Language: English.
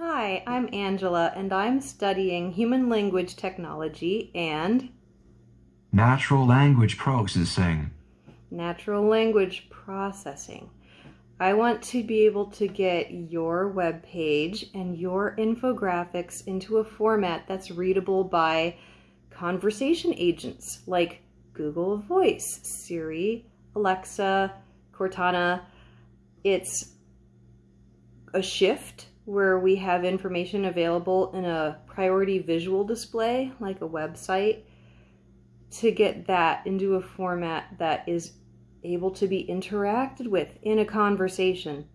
Hi, I'm Angela, and I'm studying human language technology and Natural language processing. natural language processing. I want to be able to get your web page and your infographics into a format that's readable by conversation agents like Google Voice, Siri, Alexa, Cortana. It's a shift where we have information available in a priority visual display like a website to get that into a format that is able to be interacted with in a conversation.